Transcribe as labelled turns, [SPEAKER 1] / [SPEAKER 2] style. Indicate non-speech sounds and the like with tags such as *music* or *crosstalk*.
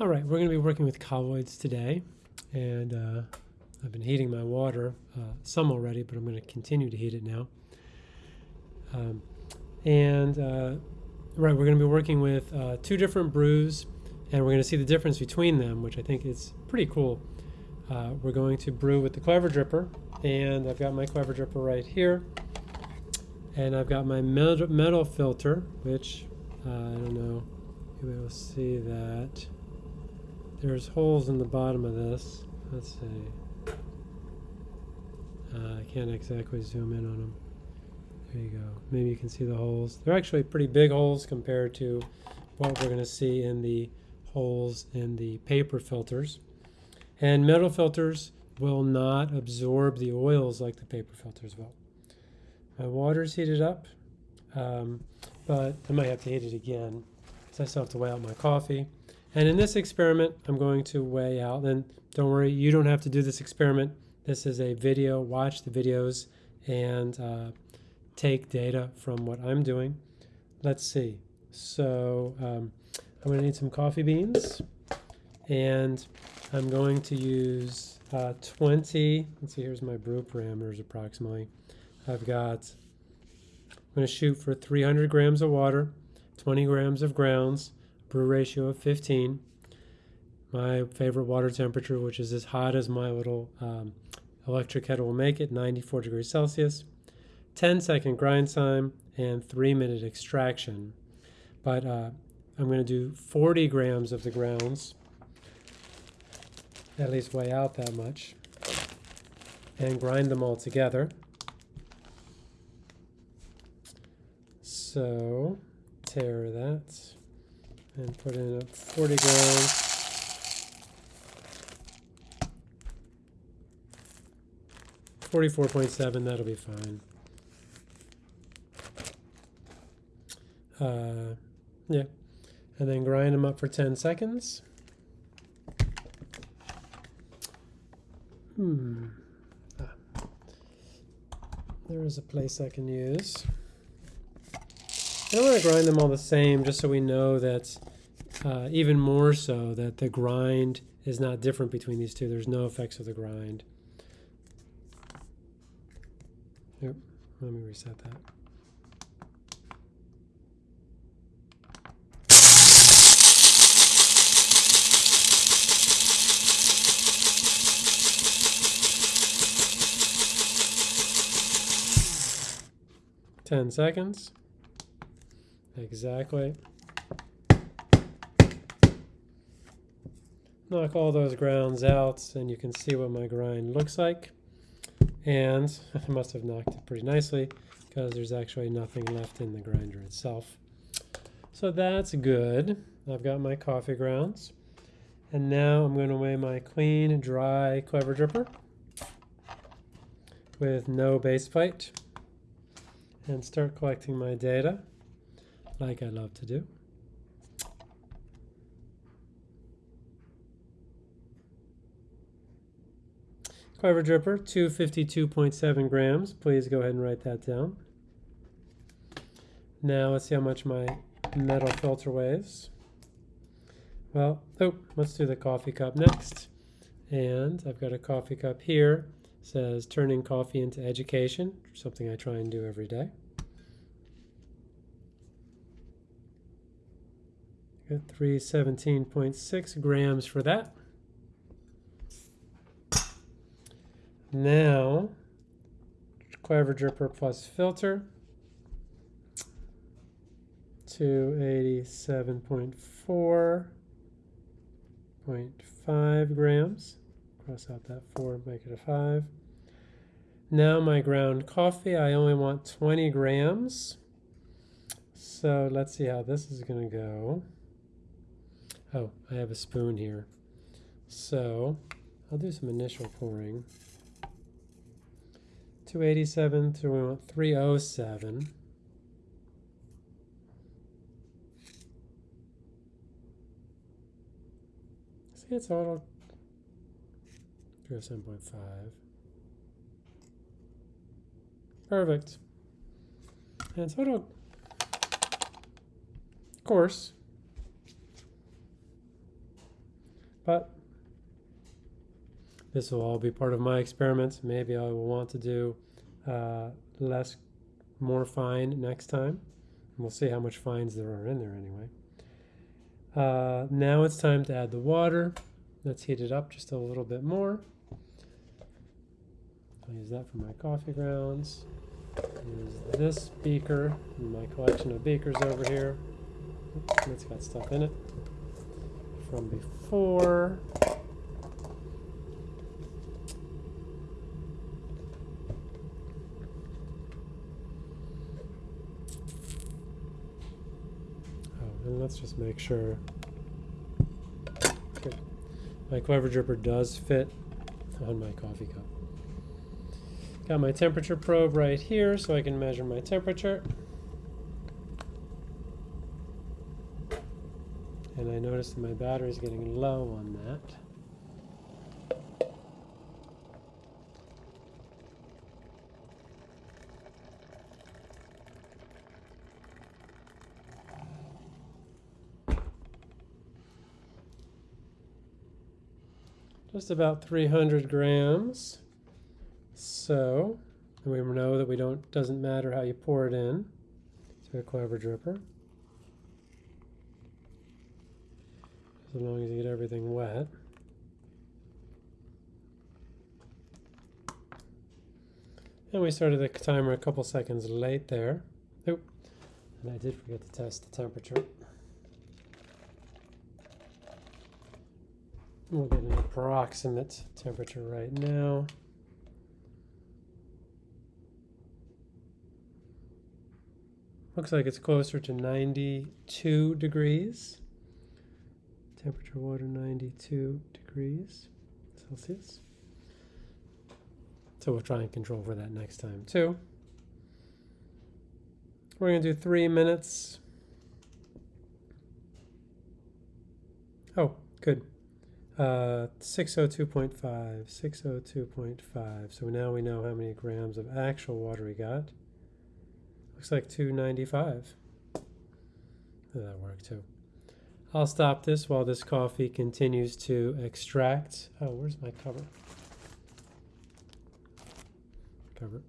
[SPEAKER 1] All right, we're going to be working with colloids today, and uh, I've been heating my water uh, some already, but I'm going to continue to heat it now. Um, and uh, right, we're going to be working with uh, two different brews, and we're going to see the difference between them, which I think is pretty cool. Uh, we're going to brew with the Clever Dripper, and I've got my Clever Dripper right here, and I've got my metal, filter, which uh, I don't know, you'll be able to see that. There's holes in the bottom of this. Let's see. Uh, I can't exactly zoom in on them. There you go. Maybe you can see the holes. They're actually pretty big holes compared to what we're going to see in the holes in the paper filters. And metal filters will not absorb the oils like the paper filters will. My water's heated up, um, but I might have to heat it again because I still have to weigh out my coffee. And in this experiment, I'm going to weigh out, and don't worry, you don't have to do this experiment. This is a video, watch the videos and uh, take data from what I'm doing. Let's see. So um, I'm going to need some coffee beans, and I'm going to use uh, 20, let's see, here's my brew parameters approximately. I've got, I'm going to shoot for 300 grams of water, 20 grams of grounds, brew ratio of 15. My favorite water temperature, which is as hot as my little um, electric kettle will make it, 94 degrees Celsius. 10 second grind time and 3 minute extraction. But uh, I'm going to do 40 grams of the grounds, at least weigh out that much, and grind them all together. So, tear that and put in a 40 grams. Forty-four point seven. That'll be fine. Uh, yeah, and then grind them up for ten seconds. Hmm. Ah. There is a place I can use. I want to grind them all the same, just so we know that uh, even more so that the grind is not different between these two. There's no effects of the grind. Yep, let me reset that. Ten seconds. Exactly. Knock all those grounds out and you can see what my grind looks like. And *laughs* I must have knocked it pretty nicely because there's actually nothing left in the grinder itself. So that's good. I've got my coffee grounds. And now I'm going to weigh my clean, dry Clever Dripper with no base plate and start collecting my data like I love to do. Clever Dripper, 252.7 grams. Please go ahead and write that down. Now let's see how much my metal filter weighs. Well, oh, let's do the coffee cup next. And I've got a coffee cup here. It says turning coffee into education, something I try and do every day. Got 317.6 grams for that. Now, Clever Dripper plus filter. 287.4.5 grams. Cross out that 4, make it a 5. Now my ground coffee, I only want 20 grams. So let's see how this is going to go. Oh, I have a spoon here. So I'll do some initial pouring. 287 to 307. See, it's auto 307.5. Perfect. And so it'll, of course, But this will all be part of my experiments. Maybe I will want to do uh, less, more fine next time. We'll see how much fines there are in there anyway. Uh, now it's time to add the water. Let's heat it up just a little bit more. I'll use that for my coffee grounds. Use this beaker, my collection of beakers over here. It's got stuff in it from before. Oh, and let's just make sure. Good. My clever dripper does fit on my coffee cup. Got my temperature probe right here so I can measure my temperature. And I notice that my battery is getting low on that. Just about 300 grams. So, we know that we don't doesn't matter how you pour it in to a clever dripper. As long as you get everything wet. And we started the timer a couple seconds late there. Oop. And I did forget to test the temperature. We'll get an approximate temperature right now. Looks like it's closer to 92 degrees. Temperature water 92 degrees Celsius. So we'll try and control for that next time too. We're going to do three minutes. Oh, good. Uh, 602.5, 602.5. So now we know how many grams of actual water we got. Looks like 295. That'll work too. I'll stop this while this coffee continues to extract. Oh, where's my cover? Cover.